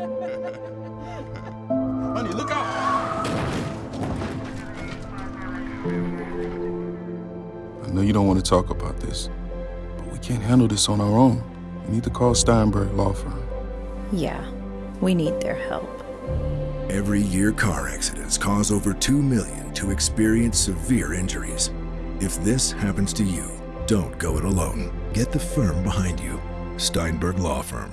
Honey, look out! I know you don't want to talk about this, but we can't handle this on our own. We need to call Steinberg Law Firm. Yeah, we need their help. Every year, car accidents cause over 2 million to experience severe injuries. If this happens to you, don't go it alone. Get the firm behind you. Steinberg Law Firm.